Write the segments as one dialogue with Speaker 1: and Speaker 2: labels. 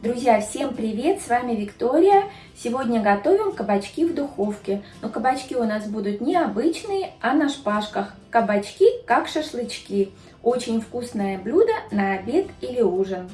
Speaker 1: Друзья, всем привет! С вами Виктория. Сегодня готовим кабачки в духовке. Но кабачки у нас будут не обычные, а на шпажках. Кабачки как шашлычки. Очень вкусное блюдо на обед или ужин.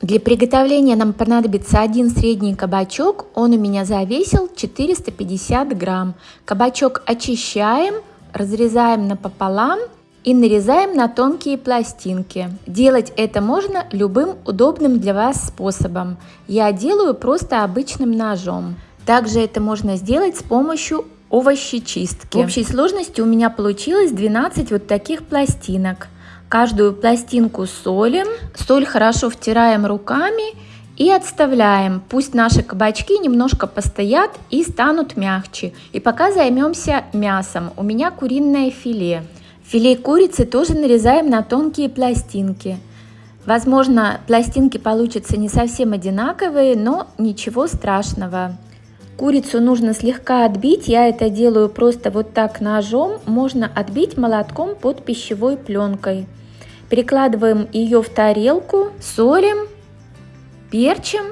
Speaker 2: Для приготовления нам понадобится один средний кабачок. Он у меня завесил 450 грамм. Кабачок очищаем, разрезаем напополам и нарезаем на тонкие пластинки. Делать это можно любым удобным для вас способом. Я делаю просто обычным ножом. Также это можно сделать с помощью овощечистки. В общей сложности у меня получилось 12 вот таких пластинок. Каждую пластинку солим, соль хорошо втираем руками и отставляем. Пусть наши кабачки немножко постоят и станут мягче. И пока займемся мясом. У меня куриное филе. Филе курицы тоже нарезаем на тонкие пластинки. Возможно, пластинки получатся не совсем одинаковые, но ничего страшного. Курицу нужно слегка отбить, я это делаю просто вот так ножом, можно отбить молотком под пищевой пленкой. Перекладываем ее в тарелку, солим, перчим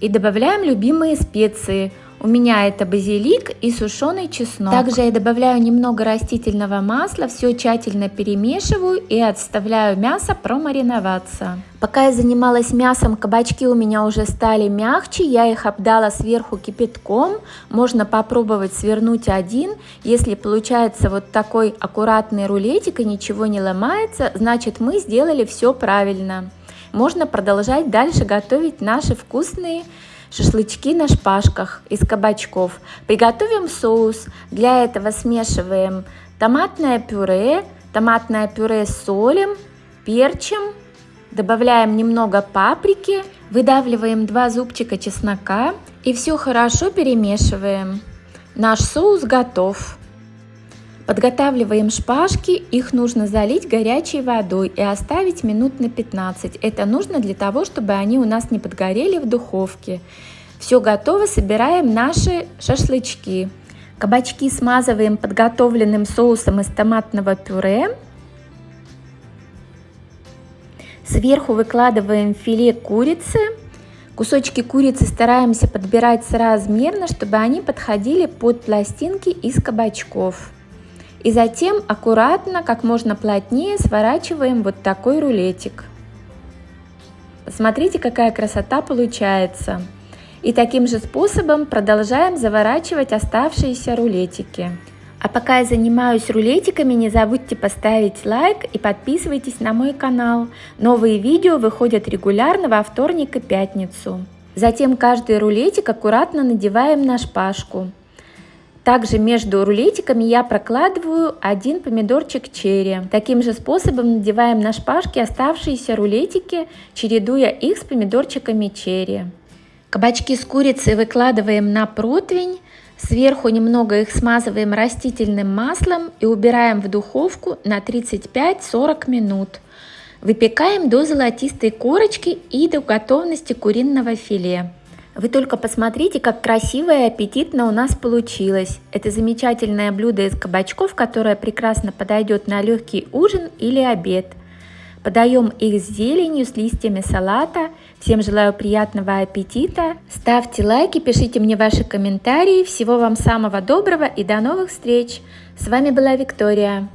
Speaker 2: и добавляем любимые специи – у меня это базилик и сушеный чеснок. Также я добавляю немного растительного масла, все тщательно перемешиваю и отставляю мясо промариноваться. Пока я занималась мясом, кабачки у меня уже стали мягче, я их обдала сверху кипятком. Можно попробовать свернуть один. Если получается вот такой аккуратный рулетик и ничего не ломается, значит мы сделали все правильно. Можно продолжать дальше готовить наши вкусные шашлычки на шпажках из кабачков. Приготовим соус. Для этого смешиваем томатное пюре, томатное пюре солим, перчим, добавляем немного паприки, выдавливаем 2 зубчика чеснока и все хорошо перемешиваем. Наш соус готов. Подготавливаем шпажки, их нужно залить горячей водой и оставить минут на 15. Это нужно для того, чтобы они у нас не подгорели в духовке. Все готово, собираем наши шашлычки. Кабачки смазываем подготовленным соусом из томатного пюре. Сверху выкладываем филе курицы. Кусочки курицы стараемся подбирать соразмерно, чтобы они подходили под пластинки из кабачков. И затем аккуратно, как можно плотнее сворачиваем вот такой рулетик. Посмотрите, какая красота получается. И таким же способом продолжаем заворачивать оставшиеся рулетики. А пока я занимаюсь рулетиками, не забудьте поставить лайк и подписывайтесь на мой канал. Новые видео выходят регулярно во вторник и пятницу. Затем каждый рулетик аккуратно надеваем на шпажку. Также между рулетиками я прокладываю один помидорчик черри. Таким же способом надеваем на шпажки оставшиеся рулетики, чередуя их с помидорчиками черри. Кабачки с курицей выкладываем на противень, сверху немного их смазываем растительным маслом и убираем в духовку на 35-40 минут. Выпекаем до золотистой корочки и до готовности куриного филе. Вы только посмотрите, как красиво и аппетитно у нас получилось. Это замечательное блюдо из кабачков, которое прекрасно подойдет на легкий ужин или обед. Подаем их с зеленью, с листьями салата. Всем желаю приятного аппетита. Ставьте лайки, пишите мне ваши комментарии. Всего вам самого доброго и до новых встреч. С вами была Виктория.